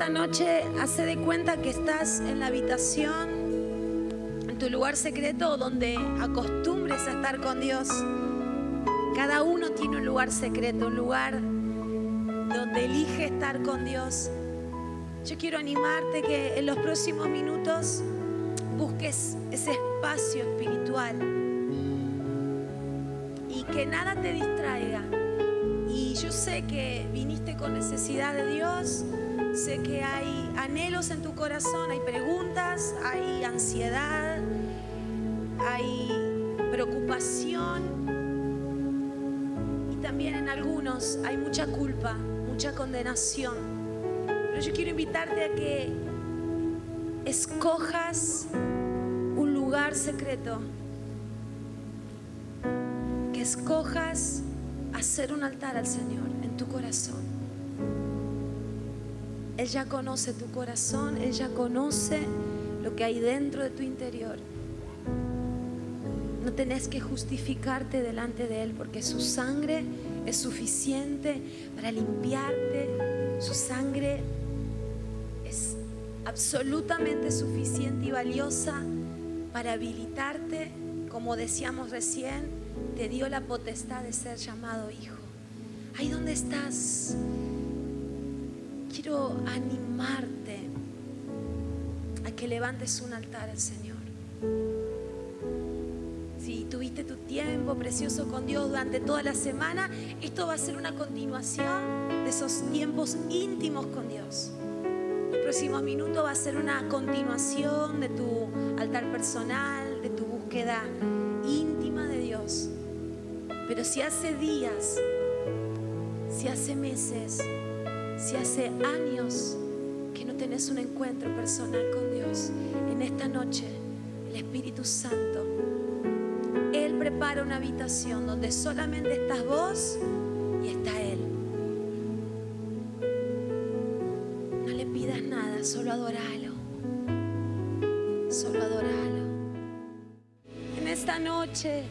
esta noche hace de cuenta que estás en la habitación, en tu lugar secreto donde acostumbres a estar con Dios. Cada uno tiene un lugar secreto, un lugar donde elige estar con Dios. Yo quiero animarte que en los próximos minutos busques ese espacio espiritual y que nada te distraiga. Y yo sé que viniste con necesidad de Dios, sé que hay anhelos en tu corazón, hay preguntas, hay ansiedad, hay preocupación y también en algunos hay mucha culpa, mucha condenación. Pero yo quiero invitarte a que escojas un lugar secreto, que escojas hacer un altar al Señor en tu corazón. Él ya conoce tu corazón, Él ya conoce lo que hay dentro de tu interior. No tenés que justificarte delante de Él porque su sangre es suficiente para limpiarte. Su sangre es absolutamente suficiente y valiosa para habilitarte, como decíamos recién, te dio la potestad de ser llamado hijo. Ahí donde estás, quiero animarte a que levantes un altar al Señor. Si tuviste tu tiempo precioso con Dios durante toda la semana, esto va a ser una continuación de esos tiempos íntimos con Dios. El próximo minuto va a ser una continuación de tu altar personal, de tu búsqueda íntima de Dios. Pero si hace días, si hace meses, si hace años que no tenés un encuentro personal con Dios, en esta noche el Espíritu Santo, Él prepara una habitación donde solamente estás vos y está Él. No le pidas nada, solo adoralo. Solo adoralo. En esta noche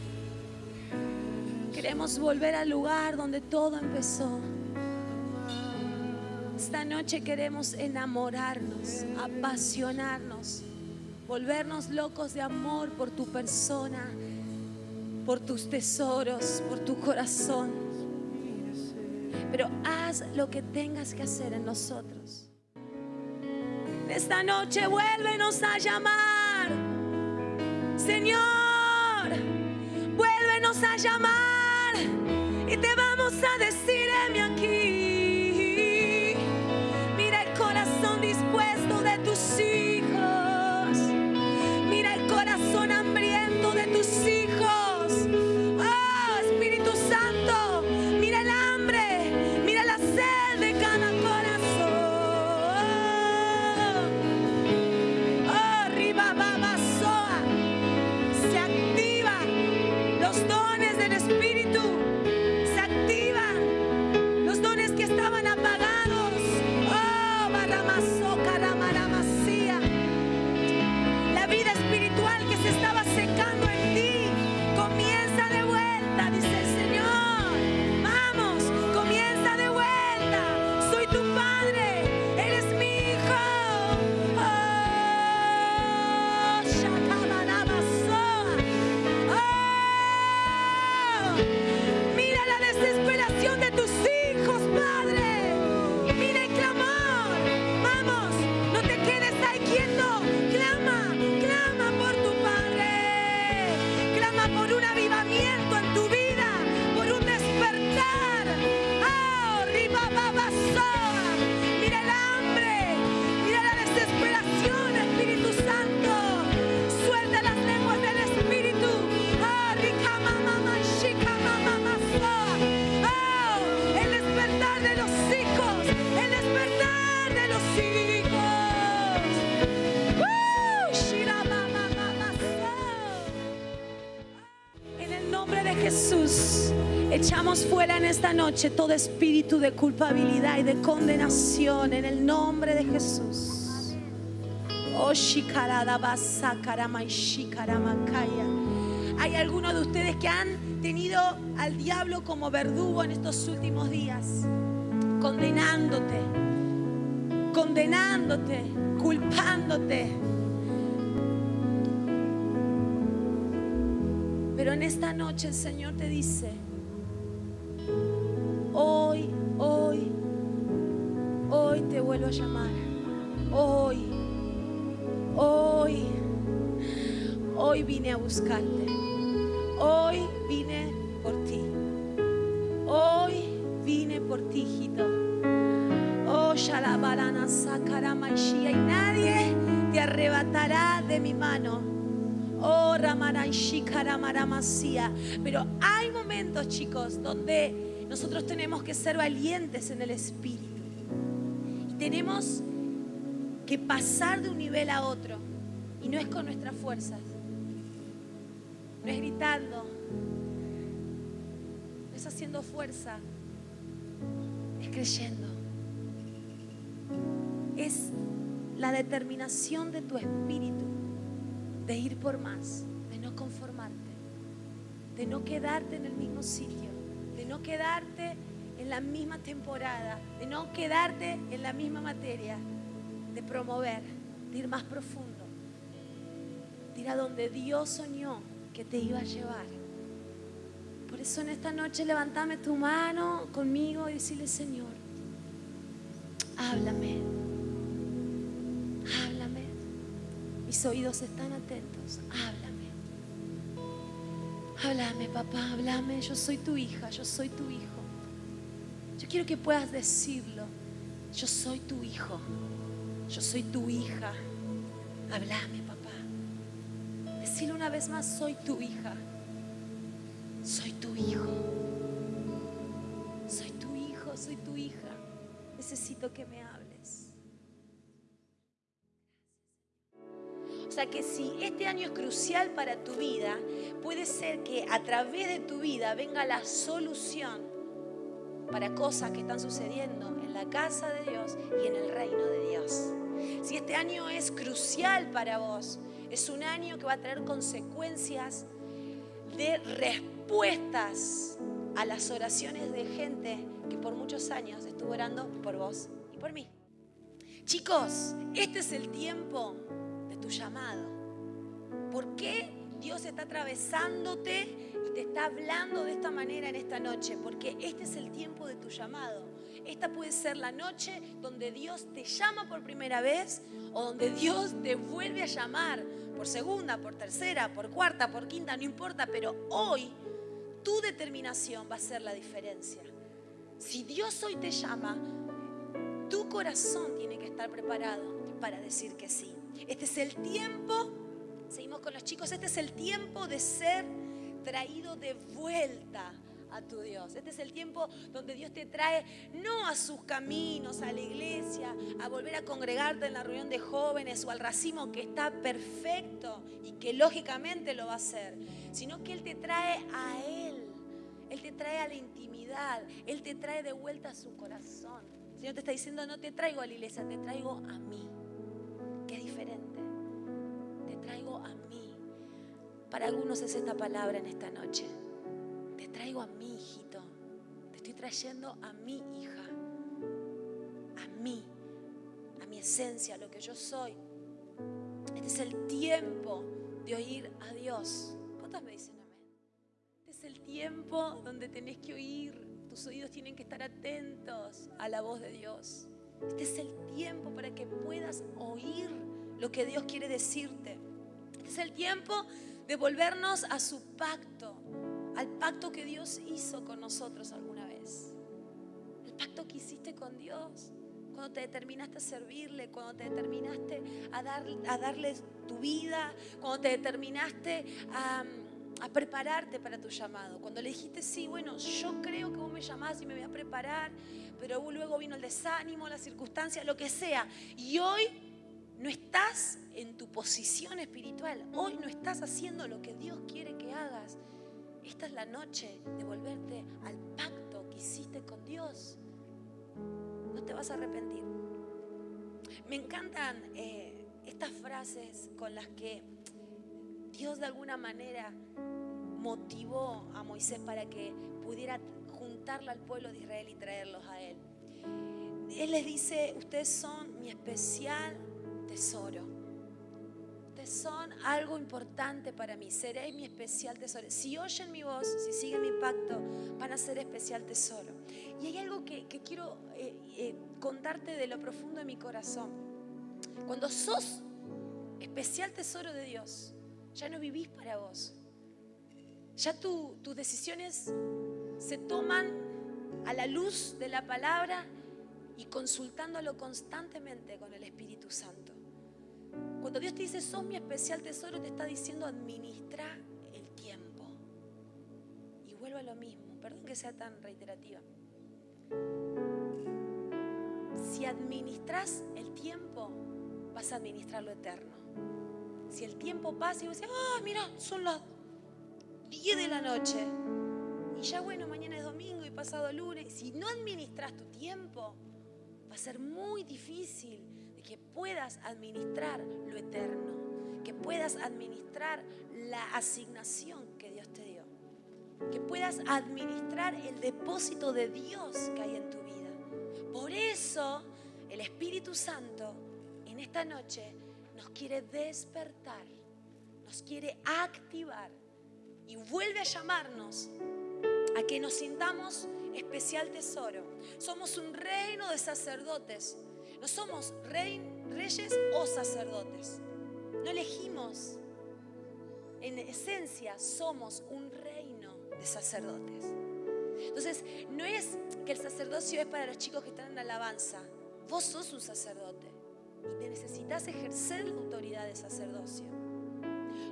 queremos volver al lugar donde todo empezó. Esta noche queremos enamorarnos, apasionarnos, volvernos locos de amor por tu persona, por tus tesoros, por tu corazón. Pero haz lo que tengas que hacer en nosotros. Esta noche vuélvenos a llamar. Señor, vuélvenos a llamar y te vamos a decir, noche todo espíritu de culpabilidad y de condenación en el nombre de Jesús. Oh. Hay algunos de ustedes que han tenido al diablo como verdugo en estos últimos días, condenándote, condenándote, culpándote. Pero en esta noche el Señor te dice, hoy, hoy, hoy te vuelvo a llamar. Hoy, hoy, hoy vine a buscarte. Hoy vine por ti. Hoy vine por ti, hijito. Oh, Shalabalana Sakaramaishia. Y nadie te arrebatará de mi mano. Oh, Ramanaishi Karamaramasía. Pero hay momentos, chicos, donde nosotros tenemos que ser valientes en el espíritu. Y tenemos que pasar de un nivel a otro. Y no es con nuestras fuerzas. No es gritando. No es haciendo fuerza. Es creyendo. Es la determinación de tu espíritu de ir por más, de no conformarte, de no quedarte en el mismo sitio, no quedarte en la misma temporada, de no quedarte en la misma materia, de promover, de ir más profundo, de ir a donde Dios soñó que te iba a llevar. Por eso en esta noche levantame tu mano conmigo y decirle, Señor, háblame, háblame. Mis oídos están atentos, háblame. Háblame, papá, háblame. Yo soy tu hija, yo soy tu hijo. Yo quiero que puedas decirlo. Yo soy tu hijo, yo soy tu hija. Háblame, papá. Decirlo una vez más, soy tu hija. Soy tu hijo. Soy tu hijo, soy tu hija. Necesito que me hables. Que si este año es crucial para tu vida, puede ser que a través de tu vida venga la solución para cosas que están sucediendo en la casa de Dios y en el reino de Dios. Si este año es crucial para vos, es un año que va a traer consecuencias de respuestas a las oraciones de gente que por muchos años estuvo orando por vos y por mí. Chicos, este es el tiempo tu llamado. ¿Por qué Dios está atravesándote y te está hablando de esta manera en esta noche? Porque este es el tiempo de tu llamado. Esta puede ser la noche donde Dios te llama por primera vez o donde Dios te vuelve a llamar por segunda, por tercera, por cuarta, por quinta, no importa, pero hoy tu determinación va a ser la diferencia. Si Dios hoy te llama, tu corazón tiene que estar preparado para decir que sí. Este es el tiempo, seguimos con los chicos, este es el tiempo de ser traído de vuelta a tu Dios. Este es el tiempo donde Dios te trae no a sus caminos, a la iglesia, a volver a congregarte en la reunión de jóvenes o al racimo que está perfecto y que lógicamente lo va a hacer, sino que Él te trae a Él. Él te trae a la intimidad, Él te trae de vuelta a su corazón. El Señor te está diciendo, no te traigo a la iglesia, te traigo a mí, que es diferente. Te traigo a mí. Para algunos es esta palabra en esta noche. Te traigo a mi hijito. Te estoy trayendo a mi hija. A mí. A mi esencia, a lo que yo soy. Este es el tiempo de oír a Dios. ¿Cuántos me dicen amén? Este es el tiempo donde tenés que oír. Tus oídos tienen que estar atentos a la voz de Dios. Este es el tiempo para que puedas oír lo que Dios quiere decirte. Este es el tiempo de volvernos a su pacto al pacto que Dios hizo con nosotros alguna vez. El pacto que hiciste con Dios. Cuando te determinaste a servirle, cuando te determinaste a, dar, a darle tu vida, cuando te determinaste a, a prepararte para tu llamado. Cuando le dijiste, sí, bueno, yo creo que vos me llamás y me voy a preparar, pero luego vino el desánimo, la circunstancia, lo que sea. Y hoy no estás en tu posición espiritual. Hoy no estás haciendo lo que Dios quiere que hagas. Esta es la noche de volverte al pacto que hiciste con Dios. No te vas a arrepentir. Me encantan eh, estas frases con las que Dios de alguna manera motivó a Moisés para que pudiera juntarlo al pueblo de Israel y traerlos a él. Él les dice, ustedes son mi especial tesoro. Ustedes son algo importante para mí. Seréis mi especial tesoro. Si oyen mi voz, si siguen mi pacto, van a ser especial tesoro. Y hay algo que, quiero eh, eh, contarte de lo profundo de mi corazón. Cuando sos especial tesoro de Dios, ya no vivís para vos. Ya tus decisiones se toman a la luz de la palabra y consultándolo constantemente con el Espíritu Santo. Cuando Dios te dice, sos mi especial tesoro, te está diciendo, administra el tiempo. Y vuelvo a lo mismo, perdón que sea tan reiterativa. Si administras el tiempo, vas a administrar lo eterno. Si el tiempo pasa y vos decís, ah, mira, son las 10 de la noche. Y ya bueno, mañana es domingo y pasado lunes. Si no administras tu tiempo, va a ser muy difícil que puedas administrar lo eterno, que puedas administrar la asignación que Dios te dio, que puedas administrar el depósito de Dios que hay en tu vida. Por eso el Espíritu Santo en esta noche nos quiere despertar, nos quiere activar y vuelve a llamarnos a que nos sintamos especial tesoro. Somos un reino de sacerdotes. No somos reyes o sacerdotes. No elegimos. En esencia somos un reino de sacerdotes. Entonces, no es que el sacerdocio es para los chicos que están en alabanza. Vos sos un sacerdote y necesitas ejercer la autoridad de sacerdocio.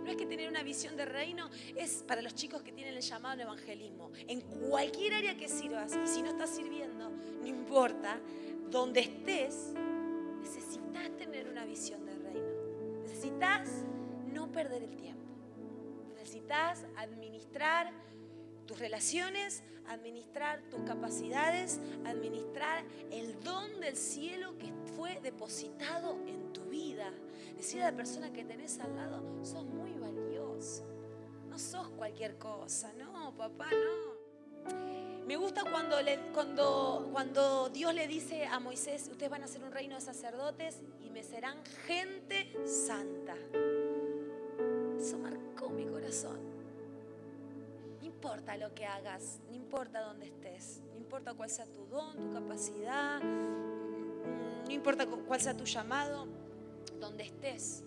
No es que tener una visión de reino es para los chicos que tienen el llamado al evangelismo. En cualquier área que sirvas, y si no estás sirviendo, no importa, donde estés, necesitas tener una visión de reino. Necesitas no perder el tiempo. Necesitas administrar tus relaciones, administrar tus capacidades, administrar el don del cielo que fue depositado en tu vida. Decir a la persona que tenés al lado, sos muy valioso. No sos cualquier cosa, no, papá, no. Me gusta cuando, cuando, cuando Dios le dice a Moisés, ustedes van a ser un reino de sacerdotes y me serán gente santa. Eso marcó mi corazón. No importa lo que hagas, no importa dónde estés, no importa cuál sea tu don, tu capacidad, no importa cuál sea tu llamado, donde estés,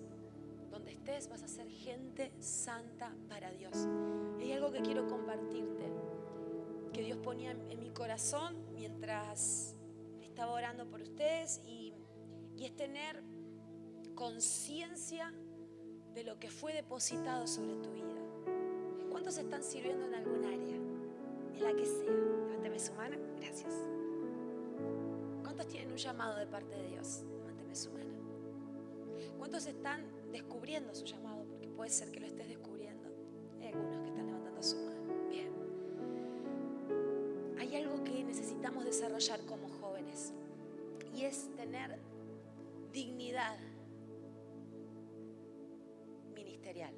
donde estés vas a ser gente santa para Dios. Y hay algo que quiero compartirte, que Dios ponía en, mi corazón mientras estaba orando por ustedes y, y es tener conciencia de lo que fue depositado sobre tu vida. ¿Cuántos están sirviendo en algún área? En la que sea. Levánteme su mano. Gracias. ¿Cuántos tienen un llamado de parte de Dios? Levánteme su mano. ¿Cuántos están descubriendo su llamado? Porque puede ser que lo estés descubriendo. Hay algunos que están levantando su mano. Bien. Hay algo que necesitamos desarrollar como jóvenes y es tener dignidad ministerial.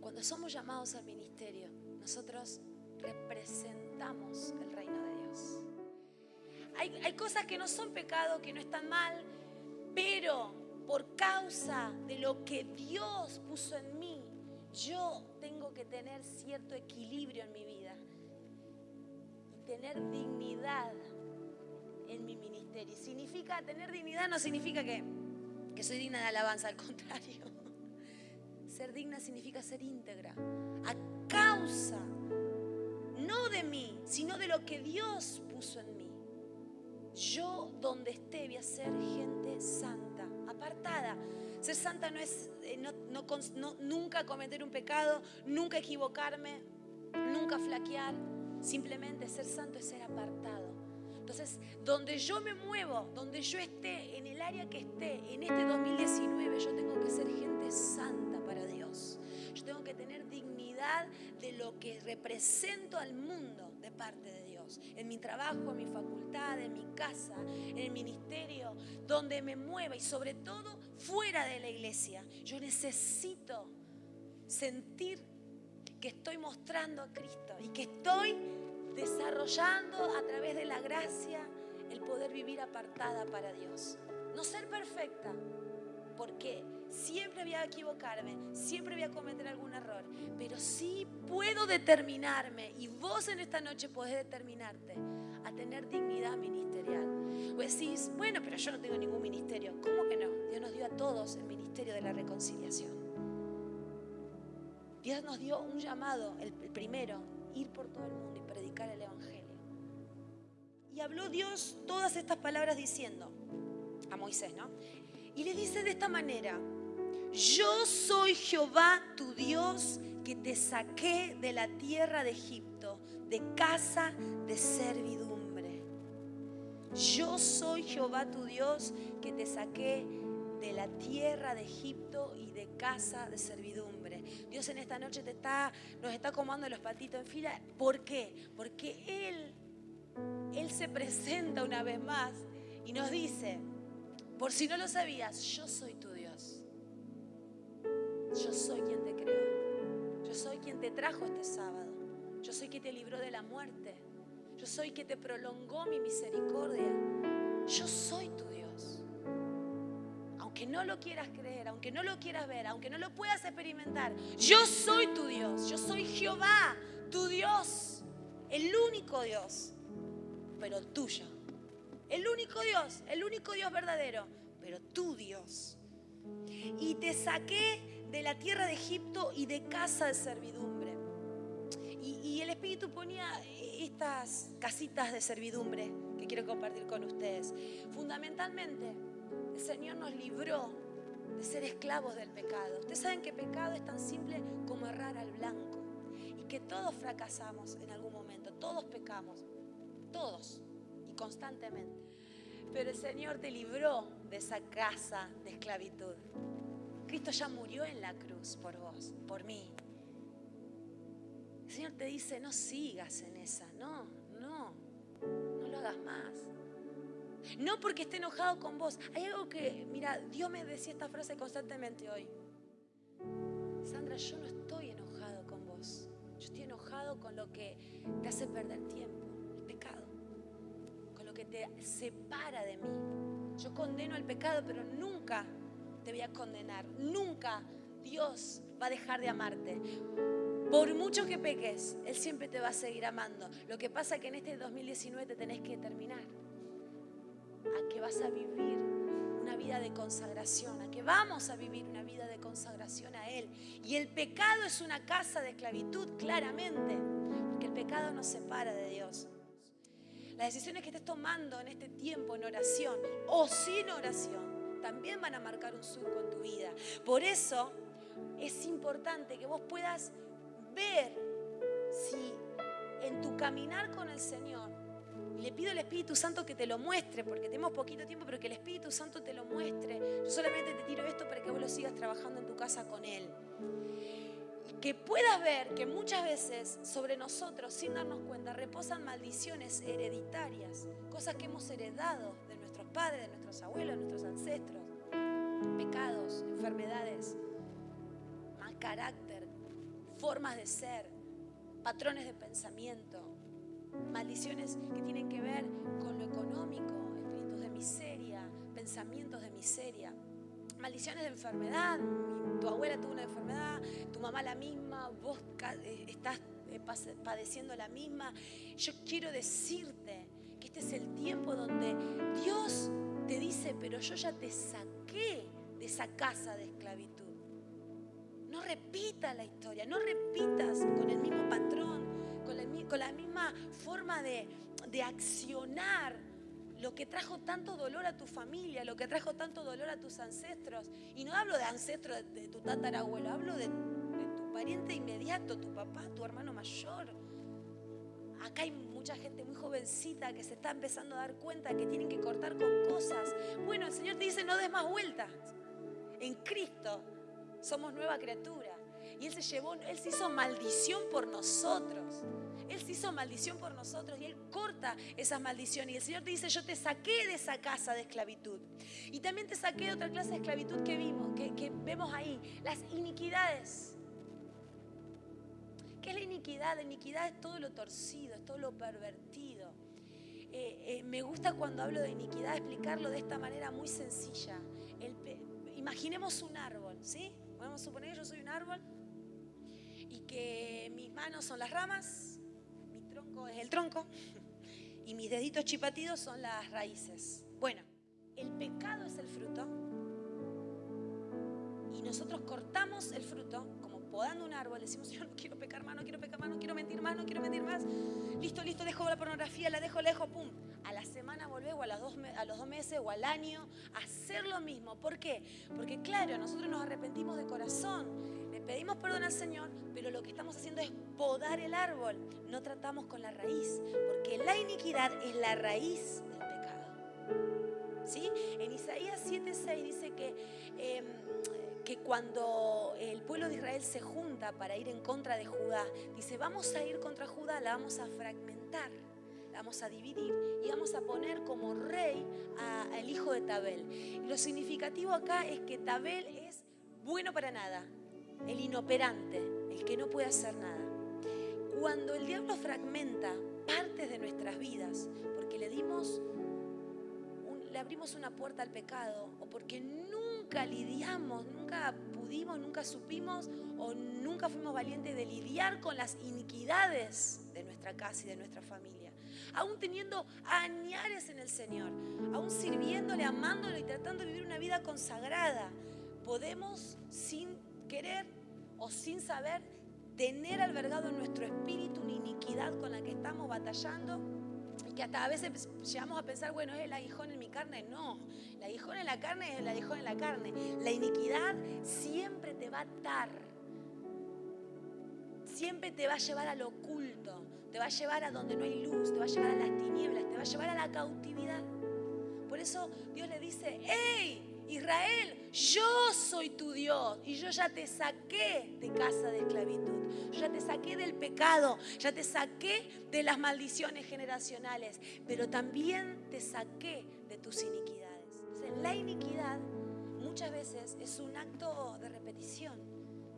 Cuando somos llamados al ministerio, nosotros representamos el reino de Dios. Hay, cosas que no son pecado, que no están mal, pero por causa de lo que Dios puso en mí, yo tengo que tener cierto equilibrio en mi vida y tener dignidad en mi ministerio. Significa tener dignidad, no significa que, que soy digna de alabanza, al contrario. Ser digna significa ser íntegra. A causa, no de mí, sino de lo que Dios puso en mí. Yo donde esté voy a ser gente santa, apartada. Ser santa no es eh, nunca cometer un pecado, nunca equivocarme, nunca flaquear. Simplemente ser santo es ser apartado. Entonces, donde yo me muevo, donde yo esté, en el área que esté, en este 2019, yo tengo que ser gente santa represento al mundo de parte de Dios en mi trabajo, en mi facultad, en mi casa, en el ministerio, donde me mueva y sobre todo fuera de la iglesia. Yo necesito sentir que estoy mostrando a Cristo y que estoy desarrollando a través de la gracia el poder vivir apartada para Dios. No ser perfecta, porque siempre voy a equivocarme, siempre voy a cometer algún error, pero sí puedo determinarme y vos en esta noche podés determinarte a tener dignidad ministerial. O decís, bueno, pero yo no tengo ningún ministerio. ¿Cómo que no? Dios nos dio a todos el ministerio de la reconciliación. Dios nos dio un llamado, el primero, ir por todo el mundo y predicar el Evangelio. Y habló Dios todas estas palabras diciendo a Moisés, ¿no? Y le dice de esta manera, yo soy Jehová tu Dios que te saqué de la tierra de Egipto, de casa de servidumbre. Yo soy Jehová tu Dios que te saqué de la tierra de Egipto y de casa de servidumbre. Dios en esta noche te está, nos está comando los patitos en fila. ¿Por qué? Porque Él, Él se presenta una vez más y nos dice, por si no lo sabías, yo soy tu. Yo soy quien te creó. Yo soy quien te trajo este sábado. Yo soy quien te libró de la muerte. Yo soy quien te prolongó mi misericordia. Yo soy tu Dios. Aunque no lo quieras creer, aunque no lo quieras ver, aunque no lo puedas experimentar, yo soy tu Dios. Yo soy Jehová, tu Dios. El único Dios, pero tuyo. El único Dios, el único Dios verdadero, pero tu Dios. Y te saqué de la tierra de Egipto y de casa de servidumbre. Y, el Espíritu ponía estas casitas de servidumbre que quiero compartir con ustedes. Fundamentalmente, el Señor nos libró de ser esclavos del pecado. Ustedes saben que pecado es tan simple como errar al blanco. Y que todos fracasamos en algún momento, todos pecamos, todos constantemente. Pero el Señor te libró de esa casa de esclavitud. Cristo ya murió en la cruz por vos, por mí. El Señor te dice, no sigas en esa, no, no, no lo hagas más. No porque esté enojado con vos. Hay algo que, mira, Dios me decía esta frase constantemente hoy. Sandra, yo no estoy enojado con vos. Yo estoy enojado con lo que te hace perder tiempo te separa de mí. Yo condeno el pecado, pero nunca te voy a condenar. Nunca Dios va a dejar de amarte. Por mucho que peques, Él siempre te va a seguir amando. Lo que pasa es que en este 2019 te tenés que determinar a que vas a vivir una vida de consagración, a que vamos a vivir una vida de consagración a Él. Y el pecado es una casa de esclavitud, claramente, porque el pecado nos separa de Dios. Las decisiones que estés tomando en este tiempo en oración o sin oración también van a marcar un surco en tu vida. Por eso es importante que vos puedas ver si en tu caminar con el Señor, le pido al Espíritu Santo que te lo muestre, porque tenemos poquito tiempo, pero que el Espíritu Santo te lo muestre. Yo solamente te tiro esto para que vos lo sigas trabajando en tu casa con Él que puedas ver que muchas veces sobre nosotros, sin darnos cuenta, reposan maldiciones hereditarias, cosas que hemos heredado padres, de nuestros abuelos, de nuestros ancestros, pecados, enfermedades, mal carácter, formas de ser, patrones de pensamiento, maldiciones que tienen que ver con lo económico, espíritus de miseria, pensamientos de miseria maldiciones de enfermedad. Tu abuela tuvo una enfermedad, tu mamá la misma, vos eh, estás eh, padeciendo la misma. Yo quiero decirte este es el tiempo donde Dios te dice, pero yo ya te saqué de esa casa de esclavitud. No repitas la historia, no repitas con el mismo patrón, con la, misma forma de, de accionar lo que trajo tanto dolor a tu familia, lo que trajo tanto dolor a tus ancestros. Y no hablo de ancestros de, tu tatarabuelo, hablo de, tu pariente inmediato, tu papá, tu hermano mayor. Acá hay mucha gente muy jovencita que se está empezando a dar cuenta que tienen que cortar con cosas. Bueno, el Señor te dice, no des más vueltas. En Cristo somos nueva criatura. Y Él se llevó, Él se hizo maldición por nosotros. Él se hizo maldición por nosotros y Él corta esas maldiciones. Y el Señor te dice, yo te saqué de esa casa de esclavitud. Y también te saqué de otra clase de esclavitud que vimos, que, que vemos ahí, las iniquidades. ¿Qué es la iniquidad? La iniquidad es todo lo torcido, es todo lo pervertido. Eh, eh, me gusta cuando hablo de iniquidad explicarlo de esta manera muy sencilla. imaginemos un árbol, ¿sí? Podemos suponer que yo soy un árbol y que mis manos son las ramas, mi tronco es el tronco y mis deditos chipatidos son las raíces. Bueno, el pecado es el fruto y nosotros cortamos el fruto podando un árbol, decimos, yo no quiero pecar más, no quiero pecar más, no quiero mentir más, no quiero mentir más. Listo, listo, dejo la pornografía, la dejo, la dejo, pum. A la semana volver o a, las dos, a los dos meses o al año hacer lo mismo. ¿Por qué? Porque claro, nosotros nos arrepentimos de corazón, le pedimos perdón al Señor, pero lo que estamos haciendo es podar el árbol. No tratamos con la raíz, porque la iniquidad es la raíz del pecado. ¿Sí? En Isaías 7:6 dice que... Em, que cuando el pueblo de Israel se junta para ir en contra de Judá, dice, vamos a ir contra Judá, la vamos a fragmentar, vamos a dividir y vamos a poner como rey al hijo de Tabel. Y lo significativo acá es que Tabel es bueno para nada, el inoperante, el que no puede hacer nada. Cuando el diablo fragmenta partes de nuestras vidas, porque le dimos le abrimos una puerta al pecado o porque nunca lidiamos, nunca pudimos, nunca supimos o nunca fuimos valientes de lidiar con las iniquidades de nuestra casa y de nuestra familia. Aún teniendo añares en el Señor, aún sirviéndole, amándole y tratando de vivir una vida consagrada, podemos sin querer o sin saber tener albergado en nuestro espíritu una iniquidad con la que estamos batallando que hasta a veces llegamos a pensar, bueno, es el aguijón en mi carne. No, el aguijón en la carne es el aguijón en la carne. La iniquidad siempre te va a atar. Siempre te va a llevar al oculto, te va a llevar a donde no hay luz, te va a llevar a las tinieblas, te va a llevar a la cautividad. Por eso Dios le dice, ¡Ey! Israel, yo soy tu Dios y yo ya te saqué de casa de esclavitud, ya te saqué del pecado, ya te saqué de las maldiciones generacionales, pero también te saqué de tus iniquidades. la iniquidad muchas veces es un acto de repetición.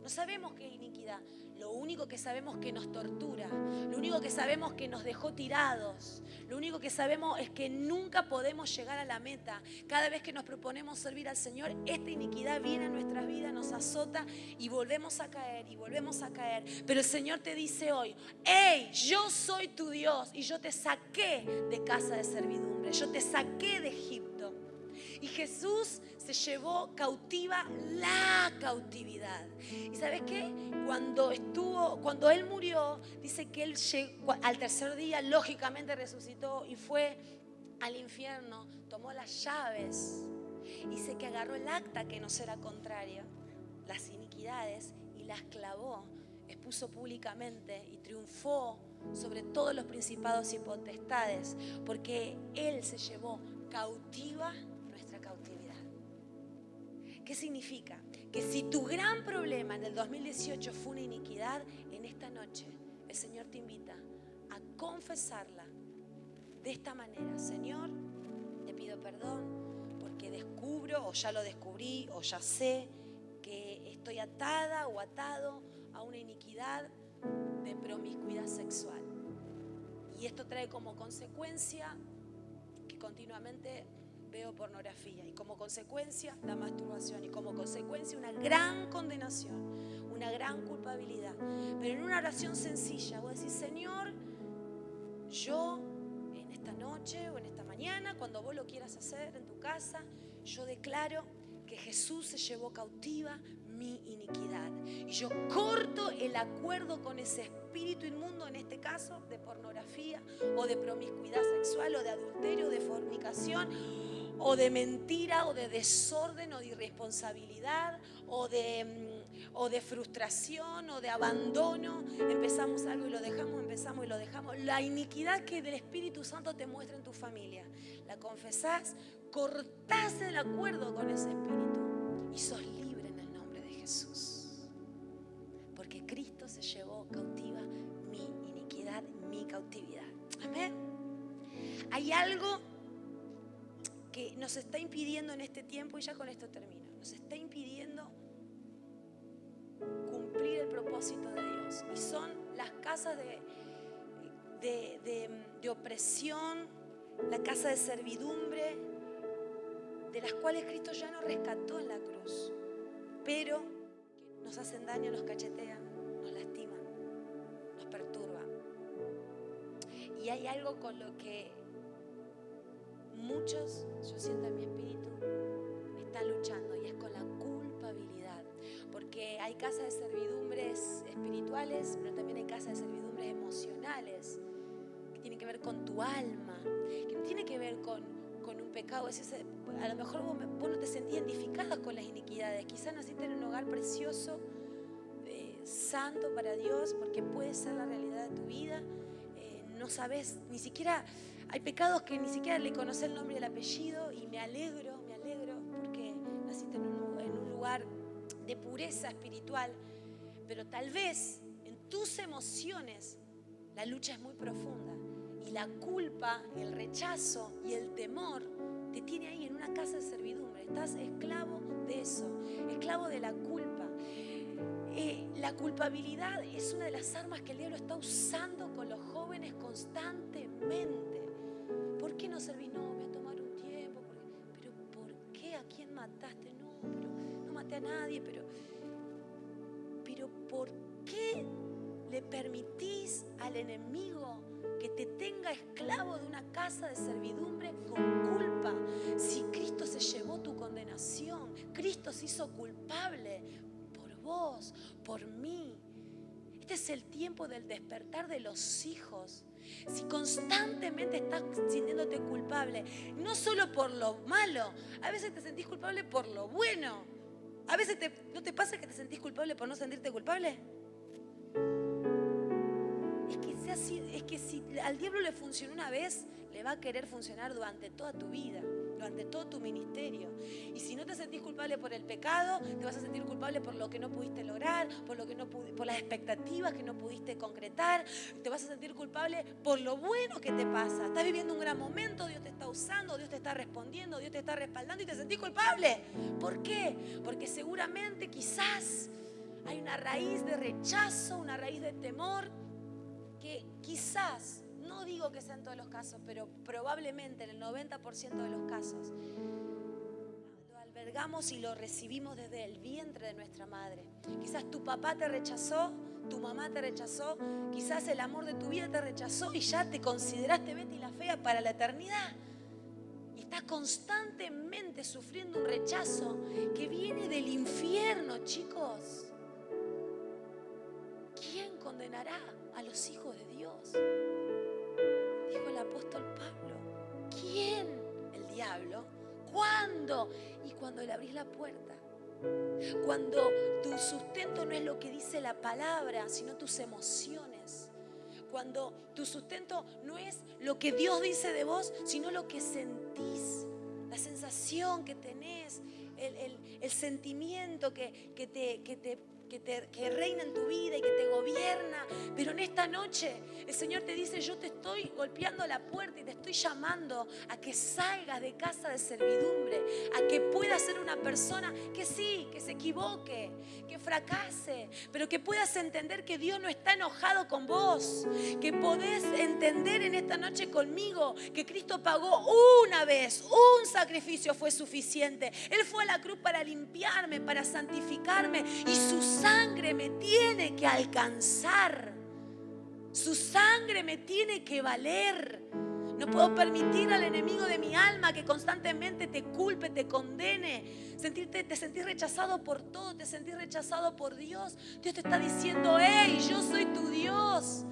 No sabemos qué es iniquidad. Lo único que sabemos que nos tortura. Lo único que sabemos que nos dejó tirados. Lo único que sabemos es que nunca podemos llegar a la meta. Cada vez que nos proponemos servir al Señor, esta iniquidad viene a nuestras vidas, nos azota y volvemos a caer y volvemos a caer. Pero el Señor te dice hoy, hey, yo soy tu Dios y yo te saqué de casa de servidumbre. Yo te saqué de Egipto. Y Jesús se llevó cautiva la cautividad. ¿Y sabes qué? Cuando estuvo, cuando él murió, dice que él al tercer día lógicamente resucitó y fue al infierno, tomó las llaves. Dice que agarró el acta que nos era contraria, las iniquidades, y las clavó, expuso públicamente y triunfó sobre todos los principados y potestades, porque Él se llevó cautiva ¿Qué significa? Que si tu gran problema en el 2018 fue una iniquidad, en esta noche el Señor te invita a confesarla de esta manera. Señor, te pido perdón porque descubro o ya lo descubrí o ya sé que estoy atada o atado a una iniquidad de promiscuidad sexual. Y esto trae como consecuencia que continuamente veo pornografía y como consecuencia la masturbación y como consecuencia una gran condenación, una gran culpabilidad. Pero en una oración sencilla, voy a decir, Señor, yo en esta noche o en esta mañana, cuando vos lo quieras hacer en tu casa, yo declaro que Jesús se llevó cautiva mi iniquidad. Y yo corto el acuerdo con ese espíritu inmundo, en este caso, de pornografía o de promiscuidad sexual o de adulterio, de fornicación o de mentira o de desorden o de irresponsabilidad o de, mm, o de frustración o de abandono. Empezamos algo y lo dejamos, empezamos y lo dejamos. La iniquidad que el Espíritu Santo te muestra en tu familia, la confesás, cortás el acuerdo con ese espíritu y sos libre en el nombre de Jesús. Porque Cristo se llevó cautiva mi iniquidad, mi cautividad. Amén. Hay algo que nos está impidiendo en este tiempo, y ya con esto termino, nos está impidiendo cumplir el propósito de Dios. Y son las casas de, de, de opresión, la casa de servidumbre, de las cuales Cristo ya nos rescató en la cruz, pero nos hacen daño, nos cachetean, nos lastiman, nos perturban. Y hay algo con lo que muchos, yo siento en mi espíritu, están luchando y es con la culpabilidad. Porque hay casas de servidumbres espirituales, pero también hay casas de servidumbres emocionales, que tienen que ver con tu alma, que no tiene que ver con, con un pecado. a lo mejor vos, no te sentías identificada con las iniquidades, quizás naciste en un hogar precioso, eh, santo para Dios, porque puede ser la realidad de tu vida. Eh, no sabes, ni siquiera, hay pecados que ni siquiera le conoces el nombre y el apellido y me alegro, me alegro porque naciste en un, en un lugar de pureza espiritual, pero tal vez en tus emociones la lucha es muy profunda y la culpa, el rechazo y el temor te tiene ahí en una casa de servidumbre. Estás esclavo de eso, esclavo de la culpa. Eh, la culpabilidad es una de las armas que el diablo está usando con los jóvenes constantemente. ¿Por qué no servís? No, voy a tomar un tiempo. pero ¿por qué? ¿A quién mataste? No, pero no maté a nadie, pero, pero ¿por qué le permitís al enemigo que te tenga esclavo de una casa de servidumbre con culpa? Si Cristo se llevó tu condenación, Cristo se hizo culpable por vos, por mí. Este es el tiempo del despertar de los hijos. Si constantemente estás sintiéndote culpable, no solo por lo malo, a veces te sentís culpable por lo bueno. A veces no te pasa que te sentís culpable por no sentirte culpable. Es que, es que si al diablo le funcionó una vez, le va a querer funcionar durante toda tu vida durante todo tu ministerio. Y si no te sentís culpable por el pecado, te vas a sentir culpable por lo que no pudiste lograr, por, lo que no por las expectativas que no pudiste concretar, te vas a sentir culpable por lo bueno que te pasa. Estás viviendo un gran momento, Dios te está usando, Dios te está respondiendo, Dios te está respaldando y te sentís culpable. ¿Por qué? Porque seguramente quizás hay una raíz de rechazo, una raíz de temor que quizás no digo que sea en todos los casos, pero probablemente en el 90% de los casos lo albergamos y lo recibimos desde el vientre de nuestra madre. Quizás tu papá te rechazó, tu mamá te rechazó, quizás el amor de tu vida te rechazó y ya te consideraste Betty la fea para la eternidad. Y estás constantemente sufriendo un rechazo que viene del infierno, chicos. ¿Quién condenará a los hijos de Dios? El apóstol Pablo. ¿Quién? El diablo. ¿Cuándo? Y cuando le abrís la puerta. Cuando tu sustento no es lo que dice la palabra, sino tus emociones. Cuando tu sustento no es lo que Dios dice de vos, sino lo que sentís, la sensación que tenés, el, sentimiento que, que, te, que te que, reina en tu vida y que te gobierna. Pero en esta noche el Señor te dice, yo te estoy golpeando la puerta y te estoy llamando a que salgas de casa de servidumbre, a que puedas ser una persona que sí, que se equivoque, que fracase, pero que puedas entender que Dios no está enojado con vos, que podés entender en esta noche conmigo que Cristo pagó una vez, un sacrificio fue suficiente. Él fue a la cruz para limpiarme, para santificarme y sus sangre me tiene que alcanzar. Su sangre me tiene que valer. No puedo permitir al enemigo de mi alma que constantemente te culpe, te condene. Sentirte, te sentís rechazado por todo, te sentís rechazado por Dios. Dios te está diciendo, hey, yo soy tu Dios.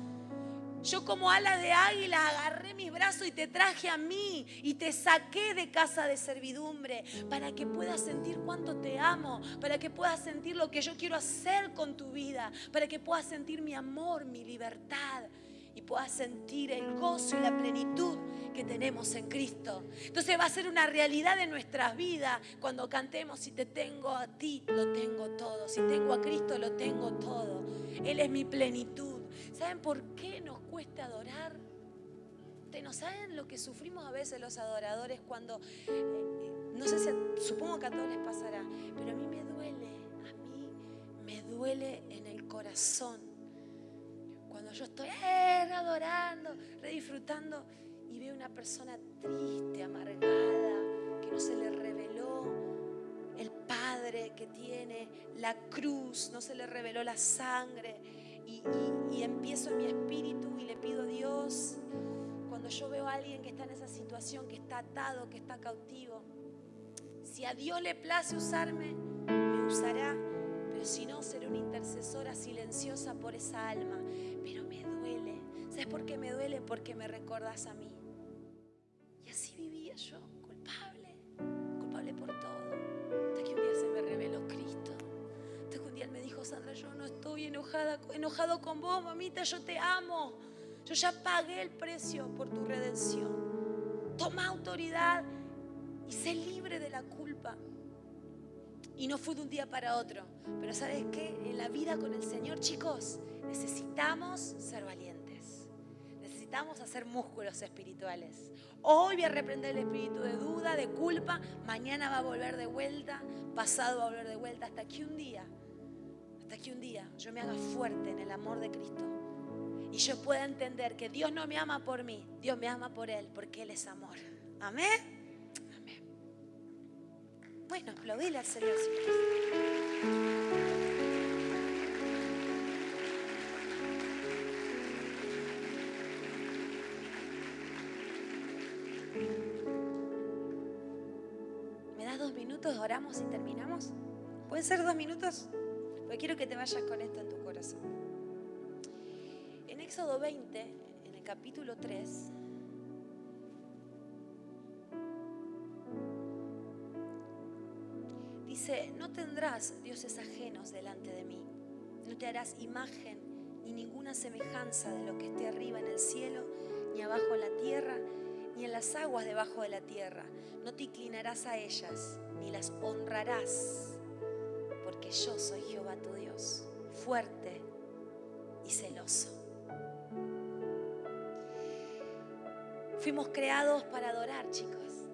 Yo como ala de águila agarré mis brazos y te traje a mí y te saqué de casa de servidumbre para que puedas sentir cuánto te amo, para que puedas sentir lo que yo quiero hacer con tu vida, para que puedas sentir mi amor, mi libertad y puedas sentir el gozo y la plenitud que tenemos en Cristo. Entonces va a ser una realidad de nuestras vidas cuando cantemos, si te tengo a ti, lo tengo todo, si tengo a Cristo, lo tengo todo. Él es mi plenitud. ¿Saben por qué nos cuesta adorar? ¿Ustedes no saben lo que sufrimos a veces los adoradores cuando, eh, no sé si, supongo que a todos les pasará, pero a mí me duele, a mí me duele en el corazón Cuando yo estoy eh, adorando, redisfrutando y veo una persona triste, amargada, que no se le reveló el Padre que tiene, la cruz, no se le reveló la sangre. Y, empiezo en mi espíritu y le pido a Dios, cuando yo veo a alguien que está en esa situación, que está atado, que está cautivo, si a Dios le place usarme, me usará. Pero si no, seré una intercesora silenciosa por esa alma. Pero me duele. ¿Sabes por qué me duele? Porque me recordas a mí. Y así vivía yo, enojada, enojado con vos, mamita, yo te amo. Yo ya pagué el precio por tu redención. Toma autoridad y sé libre de la culpa. Y no fue de un día para otro. Pero ¿sabes qué? En la vida con el Señor, chicos, necesitamos ser valientes. Necesitamos hacer músculos espirituales. Hoy voy a reprender el espíritu de duda, de culpa. Mañana va a volver de vuelta. Pasado va a volver de vuelta. Hasta que un día, hasta que un día yo me haga fuerte en el amor de Cristo. Y yo pueda entender que Dios no me ama por mí. Dios me ama por Él, porque Él es amor. Amén. Bueno, aplaudile al Señor. ¿Me das dos minutos? Oramos y terminamos. ¿Pueden ser dos minutos? Porque quiero que te vayas con esto en tu corazón. En Éxodo 20, en el capítulo 3, dice, no tendrás dioses ajenos delante de mí, no te harás imagen ni ninguna semejanza de lo que esté arriba en el cielo, ni abajo en la tierra, ni en las aguas debajo de la tierra. No te inclinarás a ellas, ni las honrarás, porque yo soy Jehová tu Dios, fuerte y celoso. Fuimos creados para adorar, chicos.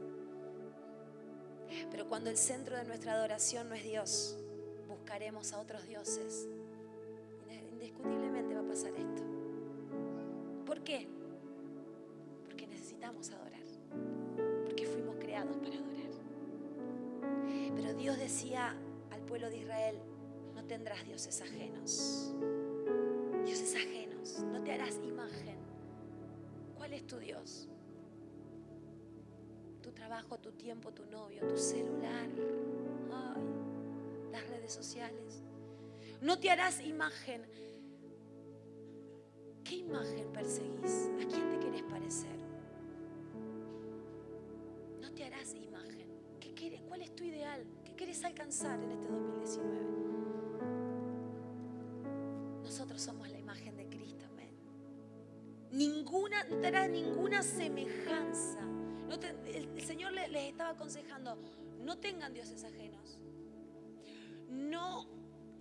Pero cuando el centro de nuestra adoración no es Dios, buscaremos a otros dioses. Indiscutiblemente va a pasar esto. ¿Por qué? Porque necesitamos adorar. Porque fuimos creados para adorar. Pero Dios decía pueblo de Israel, no tendrás dioses ajenos. Dioses ajenos. No te harás imagen. ¿Cuál es tu Dios? tu trabajo, tu tiempo, tu novio, tu celular, las redes sociales. No te harás imagen. ¿Qué imagen perseguís? ¿A quién te querés parecer? No te harás imagen. ¿Qué quieres? ¿Cuál es tu ideal? ¿Qué quieres alcanzar en este 2019? Nosotros somos la imagen de Cristo, amén. Ninguna, no te harás ninguna semejanza el, Señor les, estaba aconsejando, no tengan dioses ajenos. No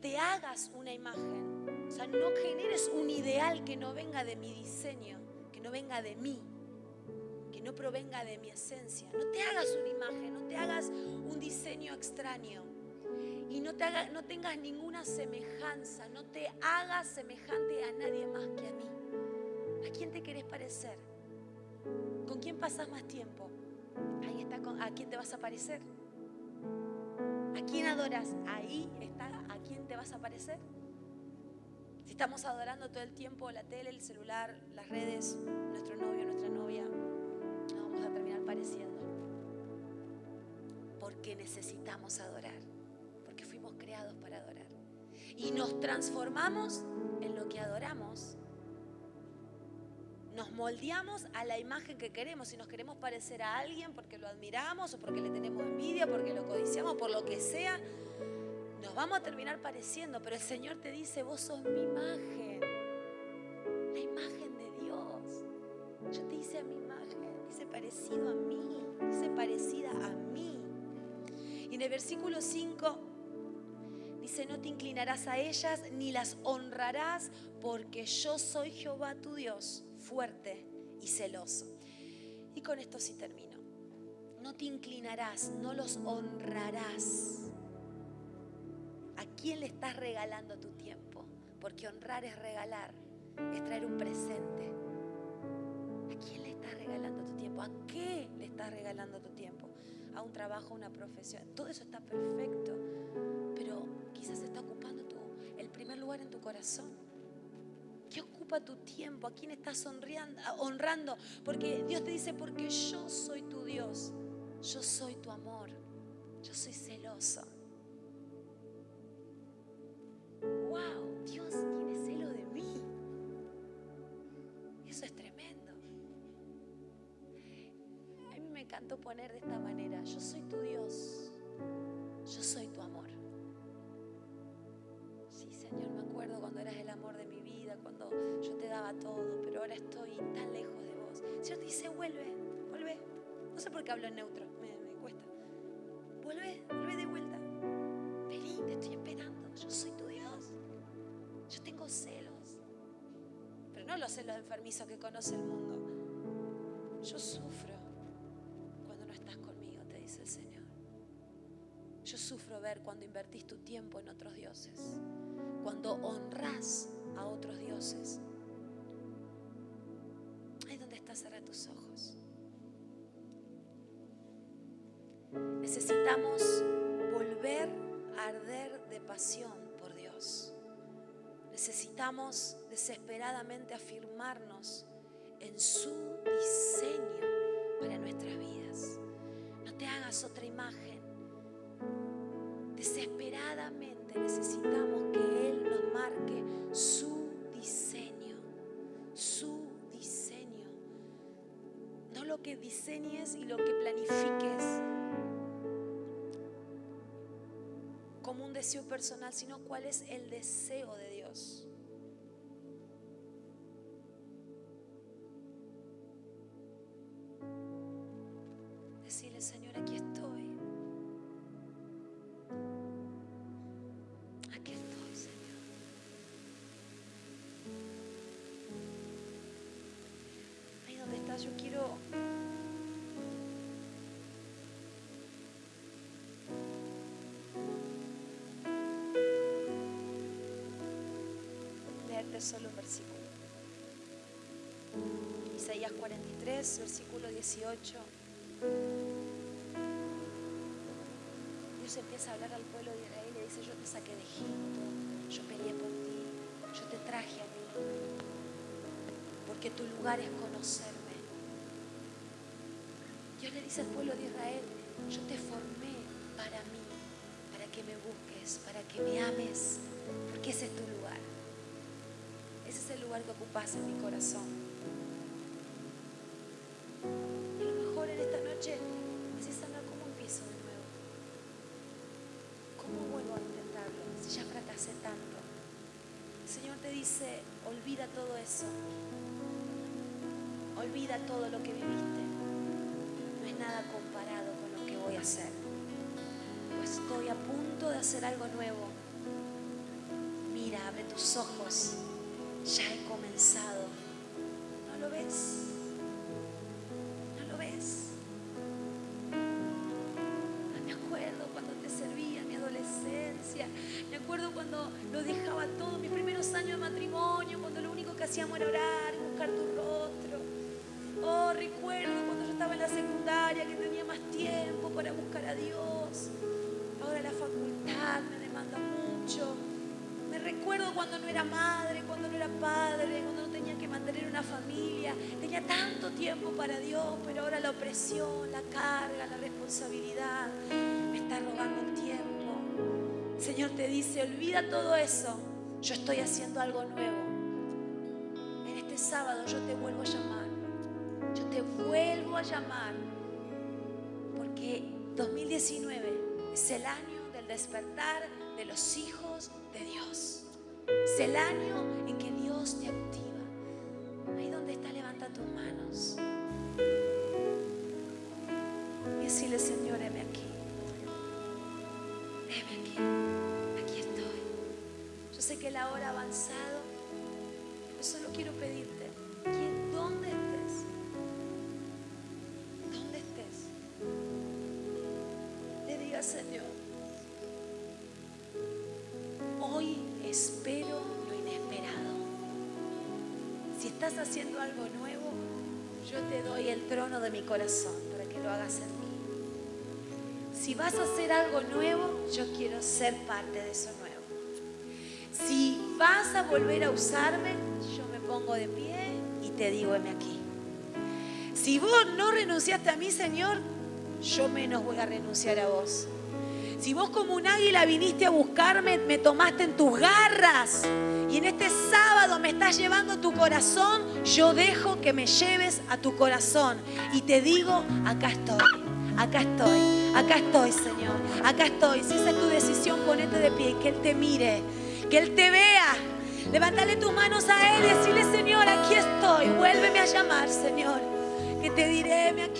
te hagas una imagen. O sea, no generes un ideal que no venga de mi diseño, que no venga de mí, no provenga de mi esencia. No te hagas una imagen, no te hagas un diseño extraño. Y no, te haga, no tengas ninguna semejanza, no te hagas semejante a nadie más que a mí. ¿A quién te querés parecer? ¿Con quién pasas más tiempo? Ahí está, ¿a quién te vas a parecer? ¿A quién adoras? Ahí está, ¿a quién te vas a parecer? Si estamos adorando todo el tiempo la tele, el celular, las redes, nuestro novio, nuestra novia, vamos a terminar pareciendo. Porque necesitamos adorar, porque fuimos creados para adorar. Y nos transformamos en lo que adoramos nos moldeamos a la imagen que queremos. Si nos queremos parecer a alguien porque lo admiramos o porque le tenemos envidia, porque lo codiciamos, por lo que sea, nos vamos a terminar pareciendo. Pero el Señor te dice, vos sos mi imagen, la imagen de Dios. Yo te hice mi imagen, dice parecido versículo 5 dice, no te inclinarás a ellas ni las honrarás porque yo soy Jehová tu Dios fuerte y celoso. Y con esto sí termino. No te inclinarás, no los honrarás. ¿A quién le estás regalando tu tiempo? Porque honrar es regalar. es traer un presente. ¿A quién le estás regalando tu tiempo? ¿A qué le estás regalando tu tiempo? ¿A un trabajo, a una profesión? Todo eso está perfecto, pero quizás está ocupando el primer lugar en tu corazón. ¿Qué ocupa tu tiempo? ¿A quién estás honrando? Porque Dios te dice, porque yo soy tu Dios, yo soy tu amor, yo soy celoso. Poner de esta manera, yo soy tu Dios, yo soy tu amor. Sí, Señor, me acuerdo cuando eras el amor de mi vida, cuando yo te daba todo, pero ahora estoy tan lejos de vos. Señor te dice, vuelve, vuelve. No sé por qué hablo en neutro, me, me cuesta. Vuelve, vuelve de vuelta. Vení, te estoy esperando. Yo soy tu Dios. Yo tengo celos. Pero no los celos enfermizos que conoce el mundo. Yo sufro sufro ver cuando invertís tu tiempo en otros dioses, cuando honras a otros dioses. Ahí donde estás, cerra tus ojos. Necesitamos volver a arder de pasión por Dios. Necesitamos desesperadamente afirmarnos en su diseño para nuestras vidas. No te hagas otra imagen. Desesperadamente necesitamos que Él nos marque su diseño, su diseño. No lo que diseñes y lo que planifiques como un deseo personal, sino cuál es el deseo de Dios. Decirle, Señor, aquí estoy. Leerte solo un versículo. Isaías 43, versículo 18. Dios empieza a hablar al pueblo de Israel y le dice, yo te saqué de Egipto, yo peleé por ti, yo te traje a mí, porque tu lugar es conocerme. Dios le dice al pueblo de Israel, yo te formé para mí, para que me busques, para que me ames, porque ese es tu lugar. Lugar que ocupas en mi corazón. Y a lo mejor en esta noche decís, Sandra, ¿cómo empiezo de nuevo? ¿Cómo vuelvo a intentarlo si ya fracasé tanto? El Señor te dice, olvida todo eso. Olvida todo lo que viviste. No es nada comparado con lo que voy a hacer. Pues estoy a punto de hacer algo nuevo. Mira, abre tus ojos. Ya he comenzado. ¿No lo ves? ¿No lo ves? Me acuerdo cuando te servía mi adolescencia. Me acuerdo cuando lo dejaba todo, mis primeros años de matrimonio, cuando lo único que hacíamos era orar una familia. Tenía tanto tiempo para Dios, pero ahora la opresión, la carga, la responsabilidad me está robando el tiempo. Señor te dice, olvida todo eso. Yo estoy haciendo algo nuevo. En este sábado yo te vuelvo a llamar. Yo te vuelvo a llamar. Porque 2019 es el año del despertar de los hijos de Dios. Es el año en que Dios te activa. Ahí donde está, levanta tus manos. Y decirle, Señor, heme aquí. Heme aquí. Aquí estoy. Yo sé que la hora ha avanzado. Yo solo quiero pedirte, ¿quién, ¿dónde estés? ¿Dónde estés? Le diga, Señor, haciendo algo nuevo, yo te doy el trono de mi corazón para que lo hagas en mí. Si vas a hacer algo nuevo, yo quiero ser parte de eso nuevo. Si vas a volver a usarme, yo me pongo de pie y te digo, heme aquí. Si vos no renunciaste a mí, Señor, yo menos voy a renunciar a vos. Si vos como un águila viniste a buscarme, me tomaste en tus garras y en este sábado me estás llevando tu corazón, yo dejo que me lleves a tu corazón y te digo, acá estoy, acá estoy, acá estoy, Señor, acá estoy. Si esa es tu decisión, ponete de pie que Él te mire, que Él te vea. Levántale tus manos a Él y decirle, Señor, aquí estoy, vuélveme a llamar, Señor, que te diré, vuelve.